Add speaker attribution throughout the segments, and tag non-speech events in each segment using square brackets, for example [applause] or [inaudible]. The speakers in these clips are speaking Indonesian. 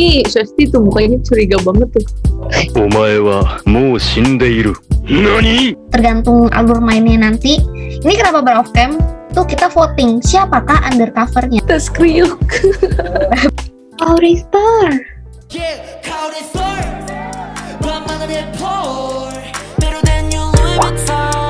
Speaker 1: Ih, Shasti tuh mukanya curiga banget tuh.
Speaker 2: Omae wa mou shindeiru. Nani?
Speaker 3: Tergantung alur mainnya nanti. Ini kenapa bar of cam Tuh kita voting siapakah undercovernya.
Speaker 1: Terus kriuk.
Speaker 4: Auri [laughs] Star. Star.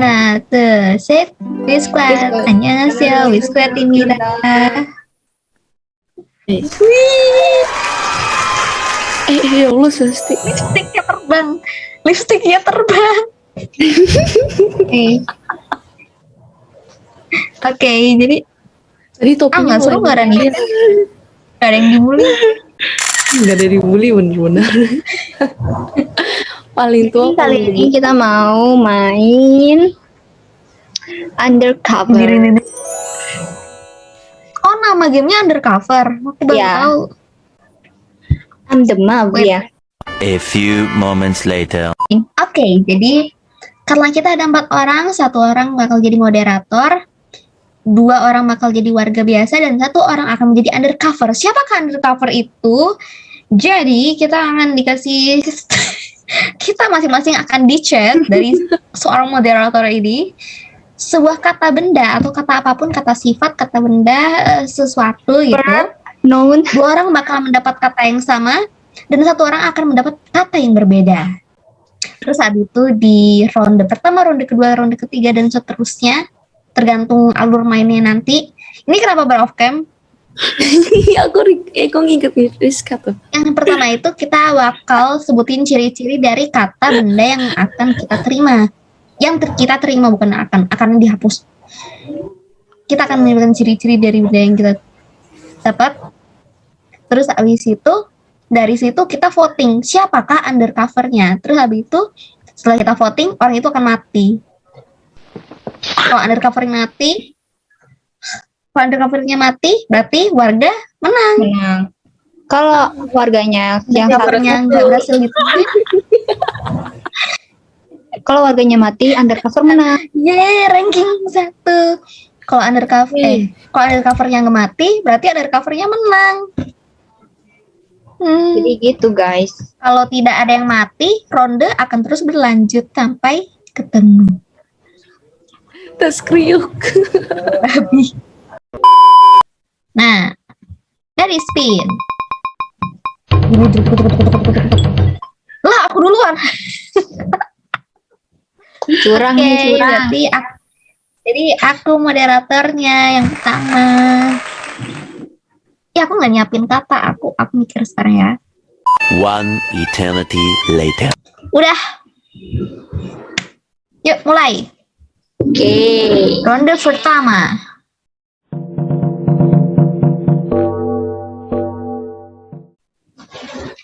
Speaker 3: 하나, 둘, 셋. 위스클. 안녕하세요. 위스클입니다.
Speaker 1: Eh, eh, ya Allah Swasti.
Speaker 3: Lipstiknya terbang. Lipstiknya terbang. Oke. Oke, jadi
Speaker 1: Tadi
Speaker 3: ah
Speaker 1: topinya
Speaker 3: nggak seru
Speaker 1: mulai
Speaker 3: nggak Rani?
Speaker 1: main.
Speaker 3: Gak ada yang dibully.
Speaker 1: Nggak ada dibully bener-bener. paling tua
Speaker 5: Jadi kali
Speaker 1: paling
Speaker 5: ini kita mau main undercover.
Speaker 3: Oh nama gamenya undercover. Aku baru
Speaker 5: Ya.
Speaker 3: tahu.
Speaker 5: I'm the mob ya.
Speaker 6: A few moments later.
Speaker 3: Oke, jadi karena kita ada empat orang, satu orang bakal jadi moderator, dua orang bakal jadi warga biasa, dan satu orang akan menjadi undercover. Siapakah undercover itu? Jadi kita akan dikasih, [laughs] kita masing-masing akan di-chat dari [laughs] seorang moderator ini sebuah kata benda atau kata apa pun, kata sifat, kata benda, eh, sesuatu gitu.
Speaker 5: Known.
Speaker 3: Dua orang bakal mendapat kata yang sama dan satu orang akan mendapat kata yang berbeda. Terus saat itu di ronde pertama, ronde kedua, ronde ketiga dan seterusnya tergantung alur mainnya nanti. Ini kenapa ber off cam?
Speaker 1: Aku ri- eh, nginget Rizka tuh.
Speaker 3: Yang pertama itu kita bakal sebutin ciri-ciri dari kata benda yang akan kita terima. Yang ter- kita terima bukan akan, akan dihapus. Kita akan menyebutkan ciri-ciri dari benda yang kita dapat. Terus habis itu dari situ kita voting siapakah undercovernya. Terus habis itu setelah kita voting orang itu akan mati. Kalau undercovernya mati, kalau undercovernya mati berarti warga menang.
Speaker 5: Menang. Kalau warganya yang
Speaker 3: Undercovernya nggak berhasil gitu.
Speaker 5: Kalau warganya mati undercover menang.
Speaker 3: Yeay, ranking satu. Kalau undercover, eh, kalau undercovernya nggak mati, berarti undercovernya menang. Hmm,
Speaker 5: Jadi gitu guys.
Speaker 3: kalau tidak ada yang mati, ronde akan terus berlanjut sampai ketemu.
Speaker 1: Tas kriuk. [laughs]
Speaker 3: Nah, dari spin. Lah, aku duluan. [laughs]
Speaker 5: Curang
Speaker 3: Oke,
Speaker 5: nih curang.
Speaker 3: berarti aku, jadi aku moderatornya yang pertama. Ya aku nggak nyiapin kata, aku aku mikir sekarang ya.
Speaker 6: One eternity later.
Speaker 3: Udah. Yuk mulai.
Speaker 5: Oke.
Speaker 3: Ronde pertama.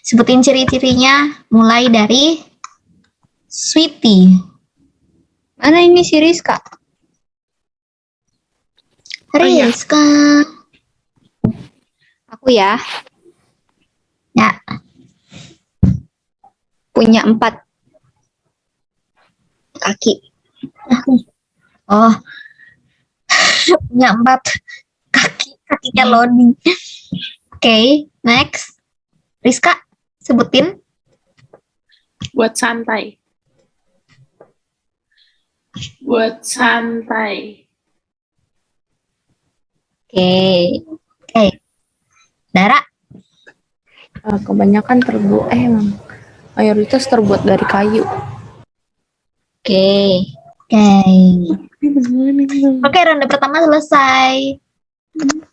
Speaker 3: Sebutin ciri-cirinya mulai dari Sweetie.
Speaker 5: Mana ini si Rizka?
Speaker 1: iya.
Speaker 3: Rizka.
Speaker 5: Aku ya.
Speaker 3: Ya.
Speaker 5: Punya empat kaki.
Speaker 3: Oh. [laughs] Punya empat kaki, kakinya loading. Oke, next. Rizka, sebutin.
Speaker 7: buat santai. Buat santai.
Speaker 5: Oke.
Speaker 3: Dara,
Speaker 1: Ah, kebanyakan terbuat eh emang mayoritas terbuat dari kayu.
Speaker 5: Oke.
Speaker 3: Oke. Oke, ronde pertama selesai.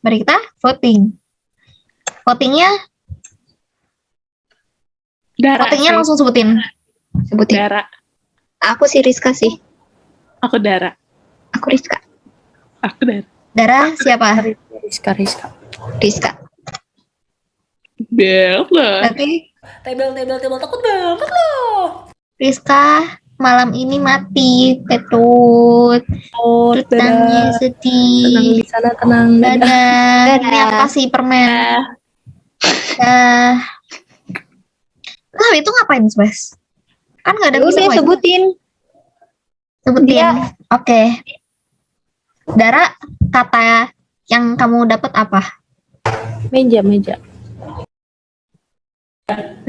Speaker 3: Mari kita voting. Votingnya,
Speaker 7: Dara
Speaker 3: votingnya
Speaker 7: sih.
Speaker 3: langsung sebutin.
Speaker 5: Sebutin.
Speaker 7: Dara.
Speaker 5: Aku si Rizka sih.
Speaker 7: Aku Dara.
Speaker 5: Aku Rizka.
Speaker 7: Aku Dara.
Speaker 3: Dara siapa?
Speaker 1: Rizka Rizka.
Speaker 5: Rizka.
Speaker 7: Bel lah.
Speaker 3: Berarti
Speaker 1: Tebel tebel tebel takut banget loh.
Speaker 3: Rizka malam ini mati. Petut.
Speaker 1: Oh,
Speaker 3: Tutangnya
Speaker 1: dadah.
Speaker 3: sedih.
Speaker 1: Tenang di sana tenang. Dadah.
Speaker 3: Dadah.
Speaker 5: Dadah.
Speaker 3: Ini apa sih permen? Dah. Nah, itu ngapain, Bas? Kan nggak ada
Speaker 5: udah sebutin.
Speaker 3: Sebutin.
Speaker 5: Dia.
Speaker 3: Oke. Dara, kata yang kamu dapat apa?
Speaker 1: Meja, meja.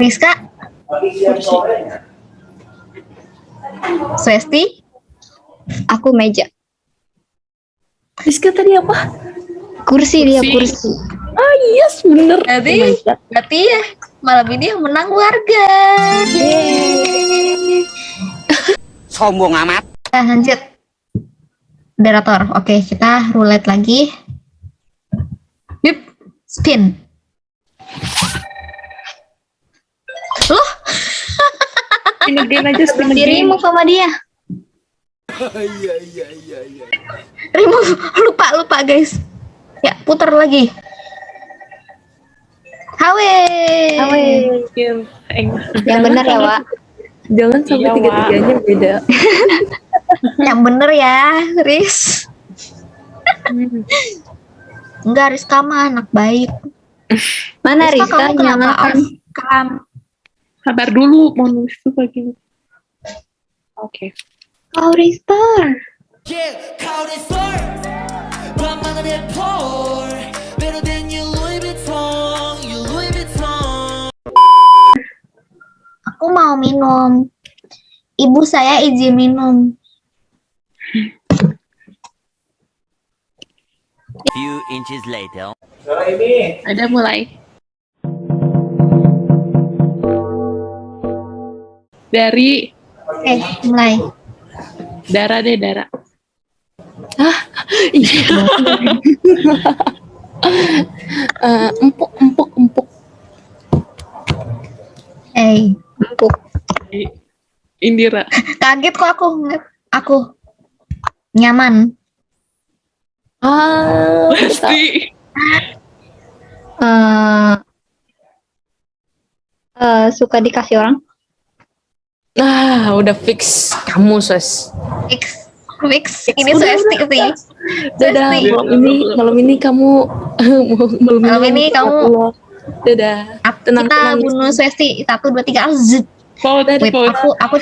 Speaker 3: Rizka? Swesti?
Speaker 5: Aku meja.
Speaker 1: Rizka tadi apa?
Speaker 5: Kursi dia
Speaker 7: Kursi.
Speaker 5: kursi.
Speaker 1: Ah, yes, bener.
Speaker 3: Berarti,
Speaker 1: Oh
Speaker 3: berarti ya malam ini yang menang warga. Yeay.
Speaker 8: Sombong amat.
Speaker 3: Lanjut. Moderator. Oke, kita roulette lagi. Yuk, spin. Loh,
Speaker 7: Spin again aja, spin
Speaker 5: Di
Speaker 7: again.
Speaker 5: remove sama dia.
Speaker 3: remove. Lupa, lupa guys. Ya, putar lagi. Hawe.
Speaker 5: Awe.
Speaker 7: Eng.
Speaker 5: Yang benar ya, Wak.
Speaker 1: Jangan sampai
Speaker 7: Iya,
Speaker 1: tiga-tiganya beda. [laughs]
Speaker 3: yang bener ya Riz. Hmm. Enggak Rizka mah anak baik.
Speaker 5: Mana
Speaker 3: Rizka, kamu kenapa off cam
Speaker 7: sabar dulu mau nulis tuh lagi. Oke.
Speaker 5: Okay. kau Rizka.
Speaker 4: Yeah, kau
Speaker 3: Aku mau minum. Ibu saya izin minum.
Speaker 6: Few inches later.
Speaker 7: Ada mulai. Dari
Speaker 3: Oke, mulai.
Speaker 7: Dara deh, Dara. [laughs]
Speaker 1: Eh, empuk, empuk, empuk.
Speaker 3: Eh,
Speaker 5: Empuk.
Speaker 7: Indira.
Speaker 3: kaget kok aku ngeliat aku nyaman.
Speaker 1: Ah,
Speaker 7: Pasti. [laughs]
Speaker 5: Eh, eh, suka dikasih orang?
Speaker 1: nah, udah fix. Kamu, Sos.
Speaker 3: Fix, fix. Ini
Speaker 1: Udah,
Speaker 3: Swesti sih.
Speaker 1: Dadah, malam ini, malam ini kamu, [laughs] malam,
Speaker 3: Malam ini kamu-.
Speaker 1: Dadah.
Speaker 3: Aku-
Speaker 1: Tenang,
Speaker 3: Kita
Speaker 1: tenang.
Speaker 3: bunuh Swesti. Satu, dua, tiga.
Speaker 7: Vote,
Speaker 3: Wait, aku, aku.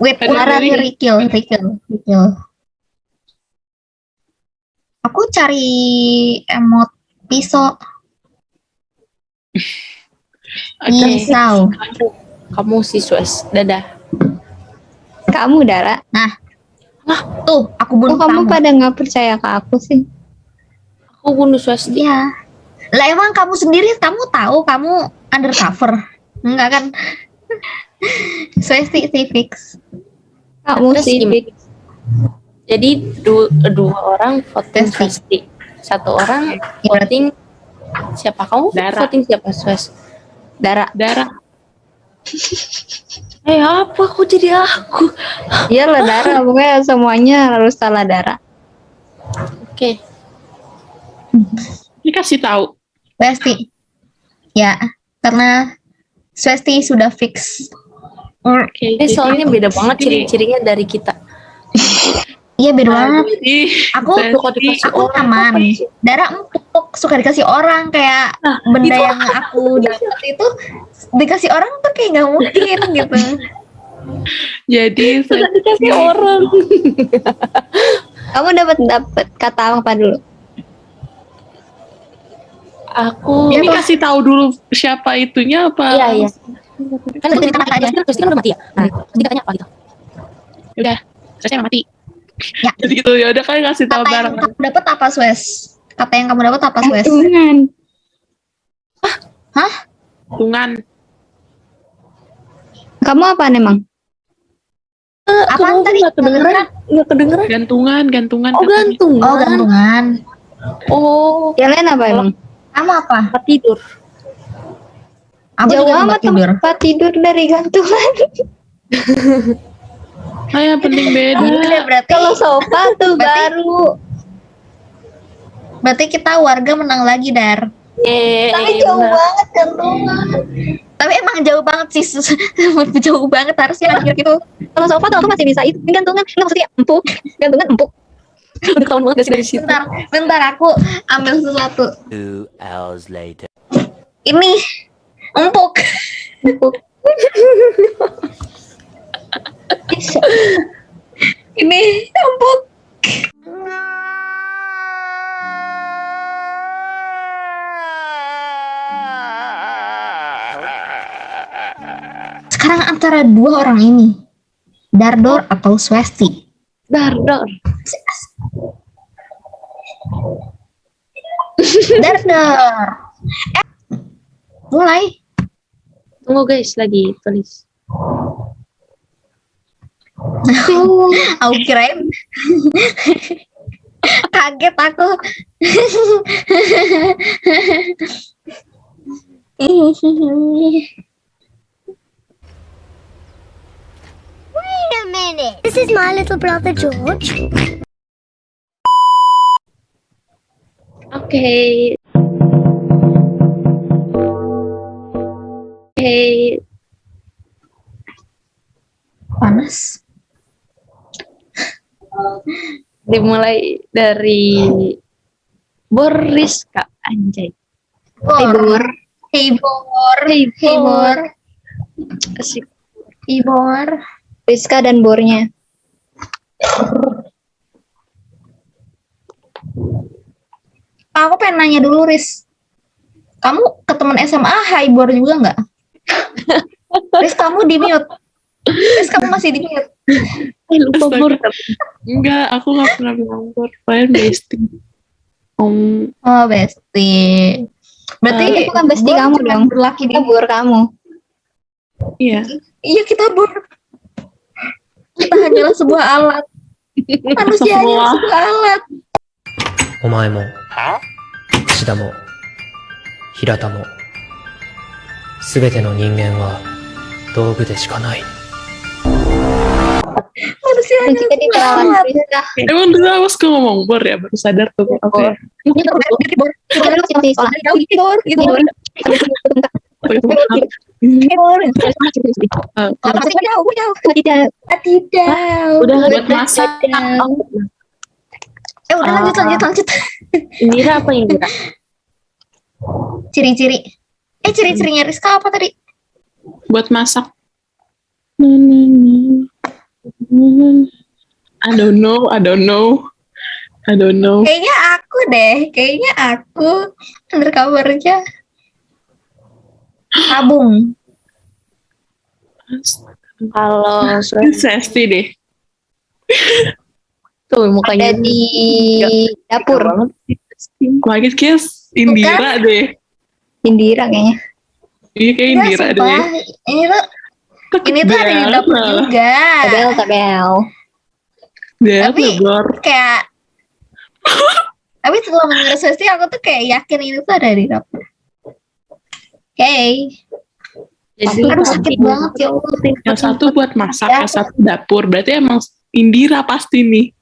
Speaker 3: Wait,
Speaker 7: dari-
Speaker 3: Rikil, Rikil, Rikil. Aku cari emot pisau. [laughs] Pisau.
Speaker 1: Kamu si Sos. Dadah.
Speaker 5: Kamu, Dara.
Speaker 3: Tuh, aku bunuh
Speaker 5: kamu
Speaker 3: kamu.
Speaker 5: pada nggak percaya ke aku sih?
Speaker 1: Aku bunuh Sos.
Speaker 3: Iya. Lah emang kamu sendiri kamu tahu kamu undercover? Enggak kan? [laughs] Sih fix.
Speaker 5: Kamu sih.
Speaker 1: gimana?
Speaker 5: Dik.
Speaker 1: Jadi du- dua orang voting. Swasti. Satu orang voting siapa kamu?
Speaker 7: Dara.
Speaker 1: Voting siapa Sos?
Speaker 5: Dara.
Speaker 7: Dara. [laughs]
Speaker 1: Eh apa? Kok jadi aku? [laughs]
Speaker 5: Iya lah Dara. Pokoknya semuanya harus salah Dara.
Speaker 1: Oke.
Speaker 7: Ini kasih tahu.
Speaker 3: Swesti. Ya, karena Swesti sudah fix.
Speaker 7: Oke.
Speaker 1: Eh soalnya beda banget ciri-cirinya dari kita. [laughs]
Speaker 3: Iya beda banget.
Speaker 7: Ih,
Speaker 3: Aku
Speaker 7: Swesti.
Speaker 1: Suka dikasih
Speaker 3: aku
Speaker 1: orang,
Speaker 3: nyaman.
Speaker 1: apa sih?
Speaker 3: Dara empuk suka dikasih orang kayak
Speaker 1: Nah,
Speaker 3: benda
Speaker 1: itu
Speaker 3: yang aku [laughs] dapat itu dikasih orang tuh kayak nggak mungkin [laughs] gitu.
Speaker 7: Jadi
Speaker 1: Suka dikasih orang.
Speaker 5: Kamu dapat dapat kata apa dulu?
Speaker 1: Aku
Speaker 7: ini kasih tahu dulu siapa itunya apa?
Speaker 1: Iya, iya. Kan tadi
Speaker 3: kata aja.
Speaker 1: kan Kristi kan udah mati ya. Nah, tadi katanya apa gitu?
Speaker 7: Udah, saya mati.
Speaker 3: Ya.
Speaker 7: Jadi [laughs] itu ya udah kan kasih tahu
Speaker 3: Kata yang
Speaker 7: bareng.
Speaker 3: kamu dapat apa Swes? Kata yang kamu dapat apa Swes?
Speaker 5: Gantungan.
Speaker 7: Tungan.
Speaker 5: Kamu apa emang?
Speaker 3: Apaan
Speaker 1: Kamu
Speaker 3: tadi?
Speaker 1: Nggak kedengeran? Nggak kedengeran?
Speaker 7: Gantungan, gantungan.
Speaker 1: Oh gantungan.
Speaker 3: Oh gantungan.
Speaker 1: Oh
Speaker 5: Yang lain apa emang?
Speaker 3: Kamu apa?
Speaker 1: tempat tidur.
Speaker 3: Aku
Speaker 5: Jauh
Speaker 3: tempat
Speaker 5: amat
Speaker 3: tidur.
Speaker 5: tempat tidur dari gantungan. [laughs]
Speaker 7: Ah, yang penting beda.
Speaker 3: Udah, berarti
Speaker 5: Kalau sofa tuh
Speaker 3: Berarti-
Speaker 5: baru.
Speaker 3: berarti kita warga menang lagi dar.
Speaker 1: Yeay,
Speaker 5: Tapi jauh
Speaker 1: benar.
Speaker 5: banget gantungan.
Speaker 3: Tapi emang jauh banget sih, [laughs] jauh banget harusnya akhir gitu.
Speaker 5: Kalau sofa tuh aku masih bisa itu. Ini gantungan, nggak maksudnya empuk. Gantungan empuk.
Speaker 1: Udah ketahuan banget gak sih dari situ?
Speaker 3: Bentar, bentar aku ambil sesuatu.
Speaker 6: Two hours later.
Speaker 3: Ini empuk.
Speaker 5: Empuk.
Speaker 3: Ini ampun. Sekarang antara dua orang ini, Dardor atau Swesti.
Speaker 5: Dardor.
Speaker 3: Dardor. Eh, mulai.
Speaker 1: Tunggu guys, lagi tulis. [laughs]
Speaker 3: Aku kirain. [laughs] Kaget aku.
Speaker 9: Wait a minute. This is my little brother George.
Speaker 1: Oke. Oke.
Speaker 3: Panas.
Speaker 1: Dimulai dari Boris Kak Anjay.
Speaker 3: Bor. Hey Bor. Hey Bor.
Speaker 1: Asik.
Speaker 3: Hey Bor.
Speaker 5: Rizka dan bornya.
Speaker 3: Aku pengen nanya dulu, Riz. Kamu ke teman SMA Hai Bor juga nggak? [laughs] Riz, kamu di mute. Riz, kamu masih di mute.
Speaker 1: Eh, lupa
Speaker 7: Astaga.
Speaker 1: Bor.
Speaker 7: Enggak, aku nggak pernah bilang bor. Kalian bestie. Om,
Speaker 3: Oh, bestie. Berarti
Speaker 5: Eh, itu kan bestie
Speaker 3: Bor
Speaker 5: kamu
Speaker 3: cuma
Speaker 5: dong.
Speaker 3: Berlaki di
Speaker 5: Kita bor kamu.
Speaker 7: iya.
Speaker 3: Iya, kita Bor. Kita hanyalah sebuah alat. [laughs] Manusia hanyalah
Speaker 7: Astagfirullah.
Speaker 3: sebuah alat.
Speaker 4: お前も、 串田も、平田も、すべての人間は道具でしかない。
Speaker 3: Manusia hanyalah
Speaker 5: kita di
Speaker 3: sebuah
Speaker 5: perawan
Speaker 3: alat.
Speaker 5: Rizka.
Speaker 7: Emang dulu awas ke ngomong bor ya, baru sadar tuh. Oke.
Speaker 3: Ini ini Bor.
Speaker 5: Kita dulu di sekolah.
Speaker 3: Jauh, Bor. Gitu.
Speaker 7: Eh,
Speaker 3: Oh.
Speaker 5: Tidak.
Speaker 3: Ah, Tidak.
Speaker 1: Udah
Speaker 7: buat masak.
Speaker 3: Eh, udah lanjut, lanjut, lanjut.
Speaker 1: Indira apa Indira?
Speaker 3: Ciri-ciri. Eh, ciri-cirinya Rizka apa tadi?
Speaker 7: buat masak. I don't know, I don't know. I don't know.
Speaker 3: Kayaknya aku deh, kayaknya aku undercovernya tabung.
Speaker 1: Kalau
Speaker 7: Sesti deh.
Speaker 1: Tuh mukanya
Speaker 5: Ada di dapur.
Speaker 7: Lagi kayak Indira deh.
Speaker 5: Indira kayaknya.
Speaker 7: Iya kayak Indira
Speaker 3: sumpah.
Speaker 7: deh.
Speaker 3: Ini tuh ini tuh ada di dapur juga.
Speaker 5: Tabel, tabel.
Speaker 7: Bel,
Speaker 3: Tapi-
Speaker 7: Bor.
Speaker 3: Kayak [laughs] tapi setelah Swesti aku tuh kayak yakin ini tuh ada di dapur. Oke.
Speaker 1: jadi
Speaker 3: Aduh sakit banget ya Allah.
Speaker 7: Yang satu buat masak,
Speaker 3: Ya.
Speaker 7: yang satu dapur. Berarti emang Indira pasti nih.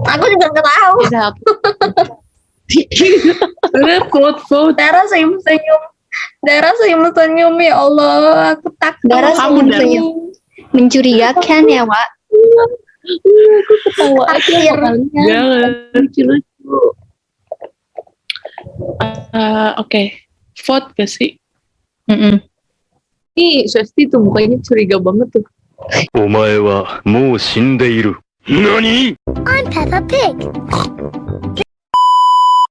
Speaker 3: Aku juga nggak tahu.
Speaker 7: Udah vote vote.
Speaker 3: Dara senyum senyum. Dara senyum senyum ya Allah. Aku takut.
Speaker 5: Dara
Speaker 7: Kamu, Dara.
Speaker 5: senyum-senyum. Mencurigakan ya, Wak.
Speaker 1: aku ketawa aja.
Speaker 7: Jangan.
Speaker 1: Lucu-lucu.
Speaker 7: Eh, Oke, vote gak sih?
Speaker 5: Mm-mm.
Speaker 1: Ih, Swesti tuh mukanya curiga banget tuh.
Speaker 10: お前はもう死んでいる。何
Speaker 9: I'm Peppa Pig.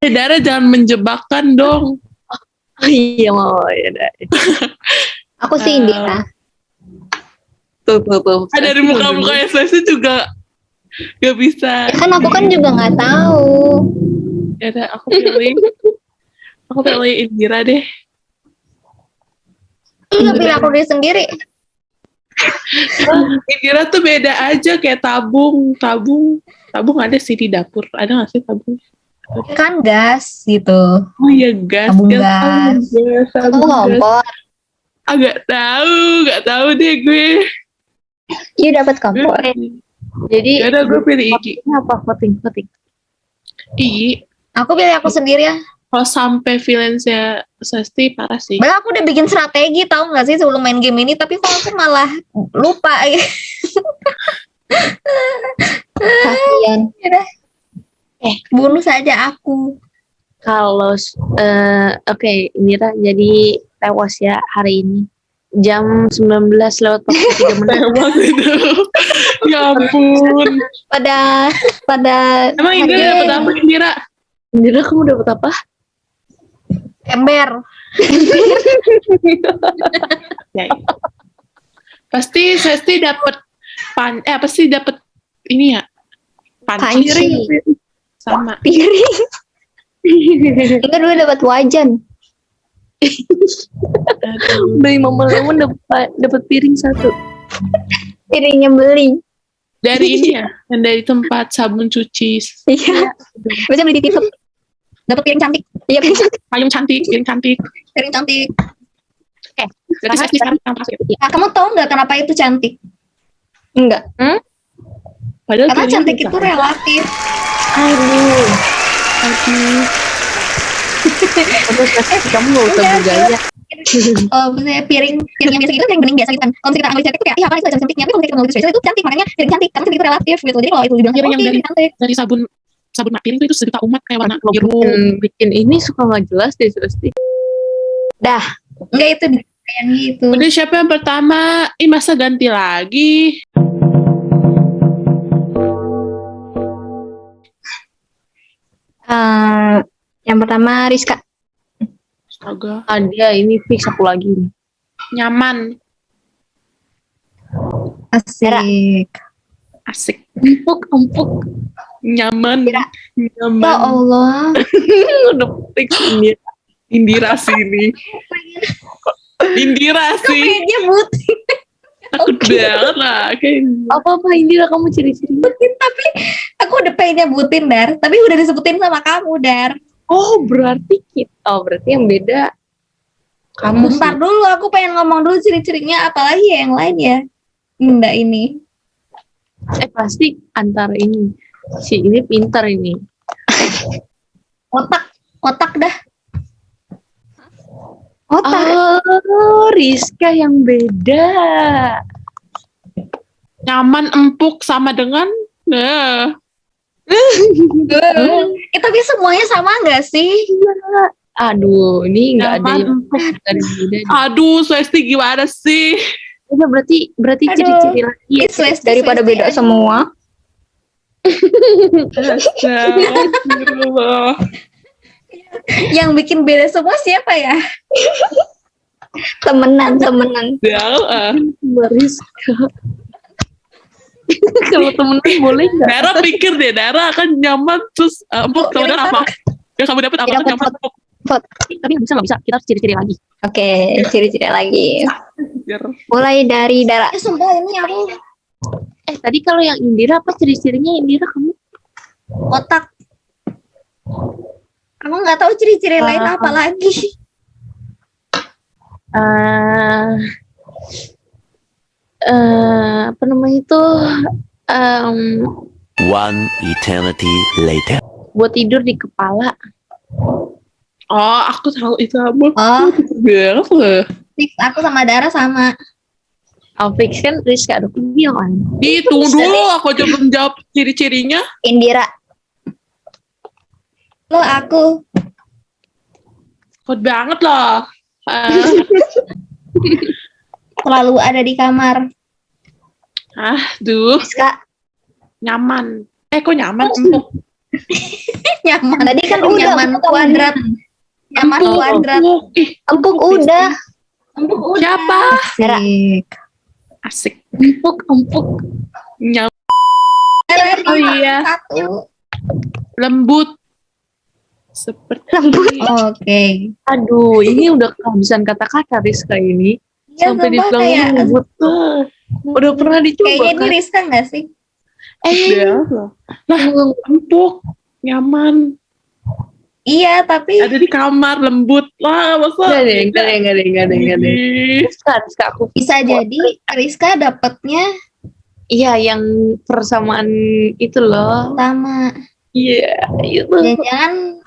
Speaker 7: Eh, Dara jangan menjebakkan dong.
Speaker 1: Oh iya mau ya dah. [laughs]
Speaker 5: Aku sih
Speaker 7: Eh,
Speaker 5: Indira.
Speaker 1: Tuh tuh tuh.
Speaker 7: Ah, dari muka-muka SLC juga gak bisa.
Speaker 5: Ya kan aku kan juga nggak tahu.
Speaker 7: Ya udah, aku pilih. aku pilih Indira deh.
Speaker 3: Lu nggak pilih aku diri sendiri.
Speaker 7: Indira tuh beda aja kayak tabung, tabung, tabung ada sih di dapur. Ada gak sih tabung?
Speaker 3: Kan gas gitu.
Speaker 7: Oh iya gas,
Speaker 3: Tabung
Speaker 7: gas,
Speaker 3: gas.
Speaker 7: tabung gas,
Speaker 5: Aku
Speaker 7: tabung gas.
Speaker 5: kompor.
Speaker 7: Agak tahu, gak tahu deh gue.
Speaker 5: Iya dapat kompor.
Speaker 1: Jadi
Speaker 7: Ya udah gue pilih Iki.
Speaker 1: ini apa voting voting.
Speaker 7: Iki,
Speaker 3: Aku pilih aku sendiri ya.
Speaker 7: Kalau sampai villains-nya Sesti parah sih.
Speaker 3: Bahkan aku udah bikin strategi tahu nggak sih sebelum main game ini, tapi kok aku malah lupa.
Speaker 5: Kasian.
Speaker 3: Bunuh saja aku.
Speaker 1: Kalau eh oke Indira jadi tewas ya hari ini. jam 19 lewat 43 [laughs] menit.
Speaker 7: Lewat itu. ya ampun.
Speaker 5: Pada pada
Speaker 7: Emang Indira dapat apa Indira?
Speaker 1: Indira kamu dapat apa?
Speaker 3: Ember. [laughs]
Speaker 7: Ya. Pasti Sesti dapat pan eh apa sih dapat ini ya? Panci. Sama.
Speaker 5: piring. Enggak dulu dapat wajan.
Speaker 1: Beli Mama Lemon dapat dapat piring satu.
Speaker 5: Piringnya beli.
Speaker 7: Dari ini ya, yang dari tempat sabun cuci
Speaker 5: Iya. Bisa beli di TikTok.
Speaker 3: Dapat piring cantik.
Speaker 5: Iya piring.
Speaker 7: payung cantik, piring cantik.
Speaker 3: Piring cantik.
Speaker 7: Berarti Sesti sekarang yang pas ya.
Speaker 3: Nah, kamu tahu nggak kenapa itu cantik?
Speaker 5: Enggak.
Speaker 7: Padahal
Speaker 3: Karena cantik itu relatif.
Speaker 1: Aduh.
Speaker 7: Aduh.
Speaker 1: Terus kamu gak usah
Speaker 3: Enggak,
Speaker 1: bergaya.
Speaker 3: Oh, piring piring yang biasa gitu piring bening biasa gitu kan. Kalau misalnya kita anggap cantik tuh kayak, iya apa itu cantiknya. Tapi kalau misalnya kita anggap spesial itu cantik, makanya piring cantik. Karena cantik itu relatif gitu. Jadi kalau itu dibilang
Speaker 7: Piring yang
Speaker 3: piring
Speaker 7: dari-
Speaker 3: cantik.
Speaker 7: Dari sabun sabun mak piring itu, itu sejuta umat kayak warna biru.
Speaker 1: bikin, bikin ini suka nggak jelas deh Sesti.
Speaker 3: Enggak itu gitu.
Speaker 7: Udah siapa yang pertama? Ih masa ganti lagi?
Speaker 5: Eh, yang pertama Rizka.
Speaker 7: Astaga.
Speaker 1: Ada ini fix aku lagi.
Speaker 7: Nyaman.
Speaker 3: Asik.
Speaker 7: Asik.
Speaker 1: Empuk, empuk.
Speaker 7: Nyaman.
Speaker 5: Indira.
Speaker 7: Nyaman.
Speaker 3: Ya Allah. [laughs]
Speaker 1: Udah ini.
Speaker 7: Indira sih ini. Indira sih.
Speaker 3: Kayaknya butin.
Speaker 7: Takut [laughs] banget lah. Kayak
Speaker 1: Apa-apa Indira kamu ciri-cirinya?
Speaker 3: tapi aku udah pengen nyebutin Dar. Tapi udah disebutin sama kamu Dar.
Speaker 1: Oh berarti kita, oh berarti yang beda kamu
Speaker 3: Bentar
Speaker 1: sih.
Speaker 3: dulu, aku pengen ngomong dulu ciri-cirinya apalagi ya yang lain ya. Enggak ini.
Speaker 1: Eh pasti antara ini si ini pintar ini.
Speaker 3: Otak, otak dah.
Speaker 5: Otak.
Speaker 1: Oh Rizka yang beda.
Speaker 7: nyaman empuk sama dengan nah [laughs]
Speaker 3: Eh, tapi semuanya sama nggak sih?
Speaker 1: Aduh ini nggak ada yang
Speaker 7: empuk
Speaker 1: dari beda.
Speaker 7: aduh Swesti gimana sih
Speaker 1: Udah berarti berarti ciri-ciri lagi ya.
Speaker 5: Daripada
Speaker 3: Swesti
Speaker 5: beda
Speaker 3: aja.
Speaker 5: semua.
Speaker 7: Astagfirullah.
Speaker 3: Yang bikin beda semua siapa ya?
Speaker 5: Temenan, temenan.
Speaker 7: Ya,
Speaker 1: Mbak Rizka. [laughs] Kalau temenan boleh nggak?
Speaker 7: Dara pikir deh, Dara kan nyaman terus uh, empuk sama Dara apa? Yang kamu dapat apa?
Speaker 5: Dapat
Speaker 7: Nyaman empuk.
Speaker 1: Tapi nggak bisa nggak bisa. Kita harus ciri-ciri lagi.
Speaker 5: Oke, ciri-ciri lagi. Mulai dari darah.
Speaker 3: Ya sumpah ini aku
Speaker 1: Eh tadi kalau yang Indira apa ciri-cirinya Indira kamu?
Speaker 3: otak. Aku nggak tahu ciri-ciri lain
Speaker 1: Ah.
Speaker 3: apa lagi.
Speaker 1: eh eh, apa namanya itu em,
Speaker 6: One eternity later.
Speaker 1: buat tidur di kepala.
Speaker 7: Oh, aku tahu itu apa.
Speaker 3: Oh,
Speaker 7: Banget loh.
Speaker 3: fix aku sama Dara sama.
Speaker 1: Oh, fix kan Rizka ada video kan?
Speaker 7: Ih, tunggu dulu, aku aja belum jawab ciri-cirinya.
Speaker 5: Indira.
Speaker 3: Lo aku.
Speaker 7: Kuat banget loh. [laughs] Ah,
Speaker 3: Selalu ada di kamar.
Speaker 7: ah, duh,
Speaker 5: Rizka.
Speaker 7: nyaman. Eh, kok nyaman? Empuk. [laughs]
Speaker 3: Nyaman.
Speaker 5: Tadi kan udah,
Speaker 3: nyaman kuadrat. Nyaman kuadrat.
Speaker 7: empuk.
Speaker 5: Udah.
Speaker 3: Empuk udah.
Speaker 7: siapa?
Speaker 3: Asik.
Speaker 7: Asik.
Speaker 1: Empuk, empuk.
Speaker 3: Dara,
Speaker 7: Oh iya. Lembut. Seperti
Speaker 5: Lembut.
Speaker 3: Oke.
Speaker 1: Aduh, ini udah kehabisan kata-kata Rizka ini.
Speaker 3: Ya,
Speaker 1: Sampai dibilang
Speaker 3: kayak,
Speaker 1: lembut. Ah, Udah pernah dicoba
Speaker 3: kayaknya ini
Speaker 1: kan?
Speaker 3: Rizka nggak sih?
Speaker 1: Eh,
Speaker 7: Ya, lah, empuk, nyaman.
Speaker 3: Iya, tapi
Speaker 7: Ada di kamar, lembut. Lah, masa?
Speaker 1: Enggak deh, enggak deh, enggak deh, enggak deh, enggak deh.
Speaker 7: Ih,
Speaker 1: Rizka, Rizka aku
Speaker 3: bisa jadi Rizka dapetnya
Speaker 1: Iya, yang persamaan itu loh.
Speaker 3: sama
Speaker 1: Iya, itu.
Speaker 3: jangan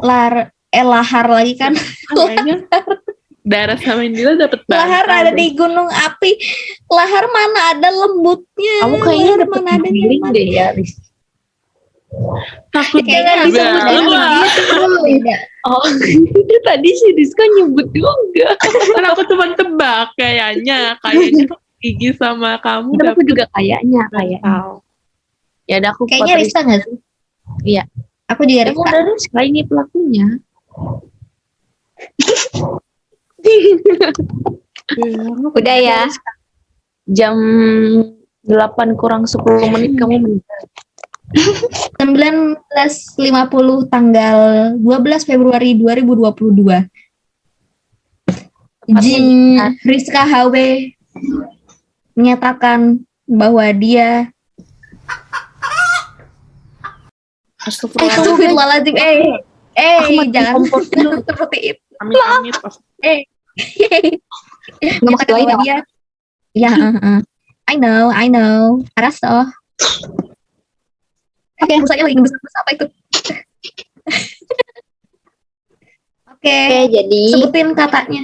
Speaker 3: lar eh lahar lagi kan
Speaker 7: Kayaknya Dara sama Indira dapet
Speaker 3: lahar
Speaker 7: bantal
Speaker 3: ada
Speaker 7: deh.
Speaker 3: di gunung api lahar mana ada lembutnya
Speaker 1: Kamu kayaknya
Speaker 3: Lahar
Speaker 1: dapet
Speaker 3: mana ada
Speaker 1: deh ya, Riz.
Speaker 7: Takut
Speaker 3: Kayaknya
Speaker 7: juga.
Speaker 3: disebut dari
Speaker 7: Wah,
Speaker 3: gitu.
Speaker 1: Oh, tadi si Rizka nyebut juga.
Speaker 7: kan aku cuma tebak kayaknya. Kayaknya Gigi sama kamu
Speaker 1: Tapi aku juga kayaknya, kayaknya.
Speaker 7: bantal.
Speaker 1: Ya udah aku
Speaker 3: Kayaknya Rizka nggak sih?
Speaker 1: Iya.
Speaker 3: Aku juga
Speaker 1: Emang
Speaker 3: Rizka.
Speaker 1: udah Rizka ini pelakunya. [laughs]
Speaker 5: Udah ya.
Speaker 1: Jam 8 kurang 10 menit kamu meninggal.
Speaker 3: 19.50 tanggal 12 Februari 2022. Jin Rizka HW menyatakan bahwa dia
Speaker 7: Astagfirullah.
Speaker 3: Astagfirullahaladzim eh eh jangan [laughs] seperti itu
Speaker 7: Amit amit.
Speaker 3: Bahwa [laughs]
Speaker 5: ya?
Speaker 3: dia ya uh, uh. I know I know Arasto Oke, busanya lagi ngebus apa itu? [laughs] Oke,
Speaker 5: Oke, jadi
Speaker 3: sebutin katanya.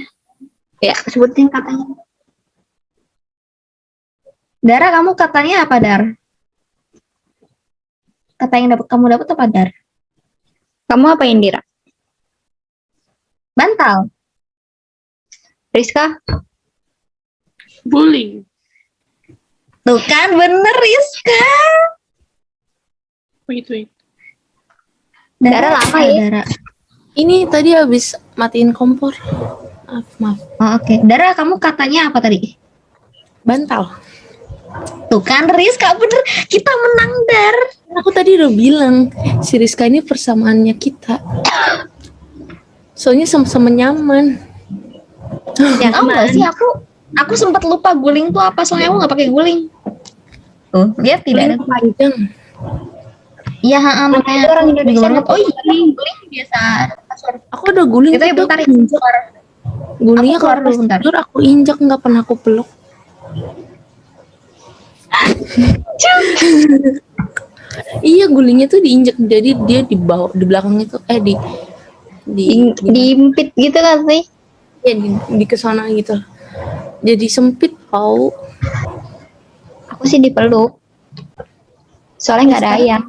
Speaker 5: ya sebutin katanya.
Speaker 3: Dara, kamu katanya apa, Dar? Kata yang dapat kamu dapat apa, Dar?
Speaker 5: Kamu apa Indira?
Speaker 3: Bantal.
Speaker 5: Rizka?
Speaker 7: Bullying.
Speaker 3: Tuh kan bener, Rizka.
Speaker 7: Wait wait.
Speaker 5: Dara lama ya?
Speaker 3: Dara.
Speaker 1: Ini tadi habis matiin kompor. Maaf, maaf.
Speaker 3: Oh, Oke, Dara, kamu katanya apa tadi?
Speaker 1: Bantal.
Speaker 3: Tuh kan, Rizka bener. Kita menang, Dar.
Speaker 1: Aku tadi udah bilang, si Rizka ini persamaannya kita. Soalnya sama-sama nyaman.
Speaker 3: Ya, tau gak sih aku aku sempat lupa guling tuh apa soalnya aku nggak pakai guling. Tuh, lihat tidak ada.
Speaker 1: Panjang.
Speaker 3: Iya, ha, makanya
Speaker 5: orang Indonesia nggak
Speaker 3: Oh iya, guling biasa. Password.
Speaker 1: Aku udah guling.
Speaker 3: Itu ya ya.
Speaker 1: injak. Gulingnya
Speaker 3: Aku keluar dulu bentar.
Speaker 1: tidur aku injak nggak pernah aku peluk. [laughs] iya gulingnya tuh diinjak jadi dia di bawah di belakangnya tuh eh di di
Speaker 5: Di, diimpit gitu kan sih?
Speaker 1: ya di, di ke sana gitu jadi sempit tau
Speaker 5: Aku sih dipeluk. Soalnya nggak ada ayam.